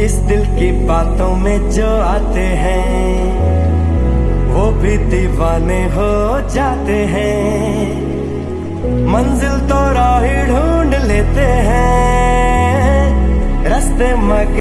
इस दिल की बातों में जो आते हैं, वो भी दीवाने हो जाते हैं। मंजिल तो राह ढूंढ लेते हैं, रास्ते मग